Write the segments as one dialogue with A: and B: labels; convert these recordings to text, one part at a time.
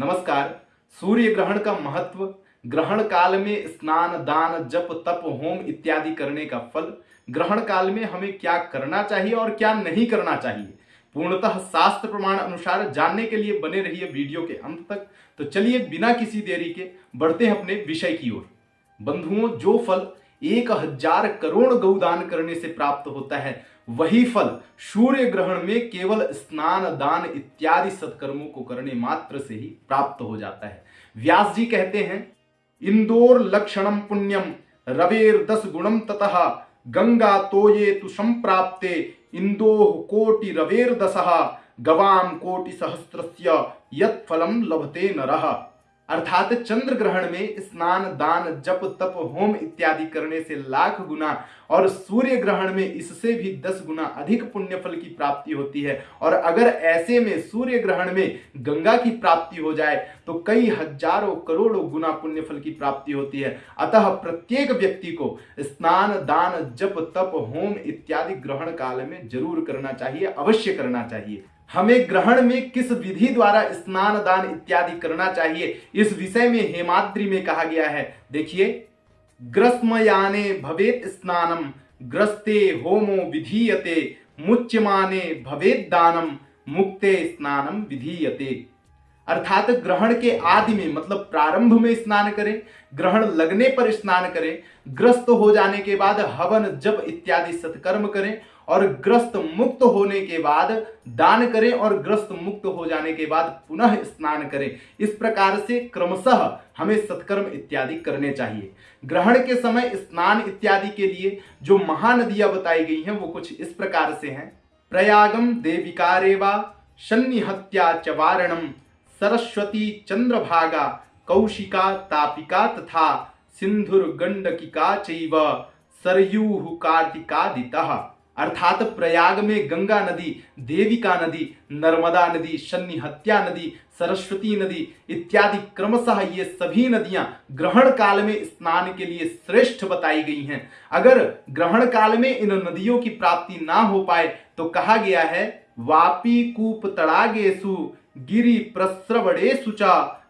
A: नमस्कार। सूर्य ग्रहण का महत्व, ग्रहण काल में स्नान, दान, जप, तप, होम इत्यादि करने का फल, ग्रहण काल में हमें क्या करना चाहिए और क्या नहीं करना चाहिए? पूर्णतः शास्त्र प्रमाण अनुसार जानने के लिए बने रहिए वीडियो के अंत तक। तो चलिए बिना किसी देरी के बढ़ते हैं अपने विषय की ओर। बंधुओं, जो फल एक हज़ार करोड़ गौदान करने से प्राप्त होता है। वही फल सूर्य ग्रहण में केवल स्नान, दान इत्यादि सत्कर्मों को करने मात्र से ही प्राप्त हो जाता है। व्यास जी कहते हैं, इंदोर लक्षणम पुण्यम रवेर दस गुणम ततः, गंगा तोये तु संप्राप्ते इंदोह कोटि रवेर दसः गवाम कोटि सहस्त्रस्य यत फलम लभते नरः। अर्थात चंद्र ग्रहण में स्नान, दान, जप, तप, होम इत्यादि करने से लाख गुना और सूर्य ग्रहण में इससे भी दस गुना अधिक पुण्य फल की प्राप्ति होती है। और अगर ऐसे में सूर्य ग्रहण में गंगा की प्राप्ति हो जाए तो कई हज़ारों करोड़ों गुना पुण्य फल की प्राप्ति होती है। अतः प्रत्येक व्यक्ति को स्नान, दान, जप, तप, होम इत्यादि ग्रहण काल में ज़रूर करना चाहिए, अवश्य करना चाहिए। हमें ग्रहण में किस विधि द्वारा स्नान, दान इत्यादि करना चाहिए? इस विषय में हेमाद्री में कहा गया है। देखिए, ग्रस्मयाने भवेत स्नानम, ग्रस्ते होमो विधीयते, मुच्यमाने भवेत दानम, मुक्ते स्नानम विधीयते। अर्थात ग्रहण के आदि में मतलब प्रारंभ में स्नान करें, ग्रहण लगने पर स्नान करें, ग्रस्त हो जाने के बाद हवन, जप इत्यादि सत्कर्म करें और ग्रस्त मुक्त होने के बाद दान करें और ग्रस्त मुक्त हो जाने के बाद पुनः स्नान करें। इस प्रकार से क्रमशः हमें सत्कर्म इत्यादि करने चाहिए। ग्रहण के समय स्नान इत्यादि के लिए जो महानदियाँ बताई गई हैं, वो कुछ इस प्रकार से हैं। प्रयागम देविकारेवा, शन्निहत्या च वारणम, सरस्वती चंद्रभागा, कौशिका तापिका तथा सिंधुर गंडकिका चैव सरयूह कार्तिकादितः। अर्थात प्रयाग में गंगा नदी, देविका नदी, नर्मदा नदी, शन्निहत्या नदी, सरस्वती नदी इत्यादि क्रमशः ये सभी नदियाँ ग्रहण काल में स्नान के लिए श्रेष्ठ बताई गई हैं। अगर ग्रहण काल में इन नदियों की प्राप्ति ना हो पाए तो कहा गया है, वापी कूप तड़ागेसु, गिरी प्रस्रवणेशु च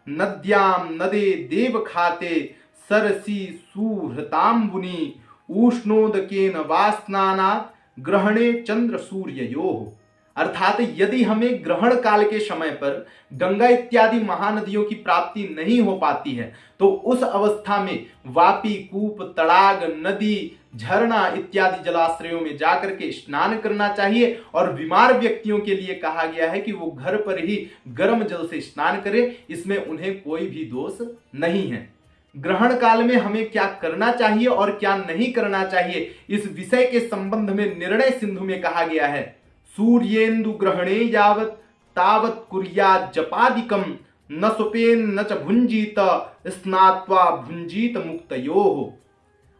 A: नद्याम नदे देव खाते, सरसी सुहृताम्बुनी, उष्णोदकेन वास्नानात् ग्रहणे चंद्र सूर्य यो। अर्थात यदि हमें ग्रहण काल के समय पर गंगा इत्यादि महानदियों की प्राप्ति नहीं हो पाती है तो उस अवस्था में वापी कूप, तड़ाग, नदी, झरना इत्यादि जलाश्रयों में जाकर के स्नान करना चाहिए। और बीमार व्यक्तियों के लिए कहा गया है कि वो घर पर ही गर्म जल से स्नान करें, इसमें उन्हें कोई भी दोष नहीं है। ग्रहण काल में हमें क्या करना चाहिए और क्या नहीं करना चाहिए, इस विषय के संबंध में निर्णय सिंधु में कहा गया है। सूर्येन्दु ग्रहणे यावत, तावत कुरिया जपादिकम न सुपेन न च भुंजीत स्नात्वा भुंजीत मुक्तयो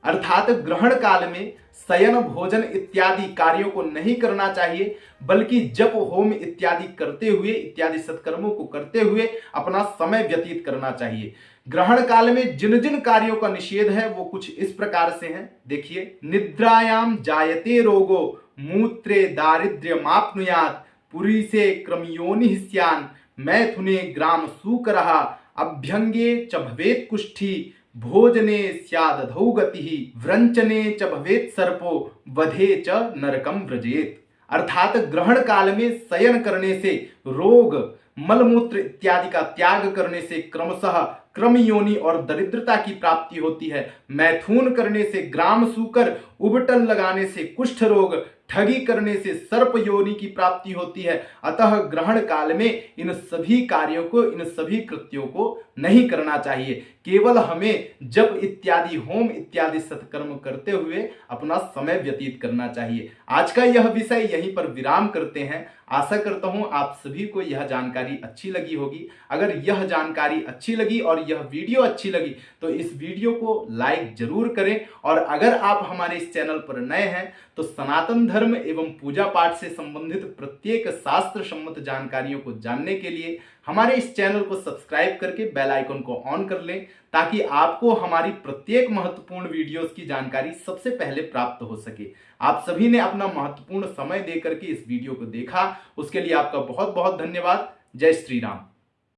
A: अर्थात ग्रहण काल में शयन, भोजन इत्यादि कार्यों को नहीं करना चाहिए, बल्कि जप, होम इत्यादि करते हुए, इत्यादि सत्कर्मों को करते हुए अपना समय व्यतीत करना चाहिए। ग्रहण काल में जिन जिन कार्यों का निषेध है, वो कुछ इस प्रकार से हैं। देखिए निद्रायाम जायते रोगो, मूत्रे दारिद्र्य मापनुयात पुरी से क्रमयोनि मैथुने ग्राम सूक रहा अभ्यंगे च भवेत कुष्ठी भोजने स्यादधौ गति व्रंचने च भवेत सर्पो, वधे च नरकम व्रजेत। अर्थात ग्रहण काल में शयन करने से रोग, मलमूत्र इत्यादि का त्याग करने से क्रमशः क्रम योनि और दरिद्रता की प्राप्ति होती है। मैथुन करने से ग्राम सूकर उबटन लगाने से कुष्ठ रोग ठगी करने से सर्प योनि की प्राप्ति होती है। अतः ग्रहण काल में इन सभी कार्यों को, इन सभी कृत्यों को नहीं करना चाहिए। केवल हमें जब इत्यादि, होम इत्यादि सत्कर्म करते हुए अपना समय व्यतीत करना चाहिए। आज का यह विषय यहीं पर विराम करते हैं। आशा करता हूँ आप सभी को यह जानकारी अच्छी लगी होगी। अगर यह जानकारी अच्छी लगी और यह वीडियो अच्छी लगी तो इस वीडियो को लाइक ज़रूर करें। और अगर आप हमारे इस चैनल पर नए हैं तो सनातन धर्म एवं पूजा पाठ से संबंधित प्रत्येक शास्त्र सम्मत जानकारियों को जानने के लिए हमारे इस चैनल को सब्सक्राइब करके बेल आइकन को ऑन कर लें ताकि आपको हमारी प्रत्येक महत्वपूर्ण वीडियोस की जानकारी सबसे पहले प्राप्त हो सके। आप सभी ने अपना महत्वपूर्ण समय देकर के इस वीडियो को देखा। उसके लिए आपका बहुत बहुत धन्यवाद। जय श्री राम।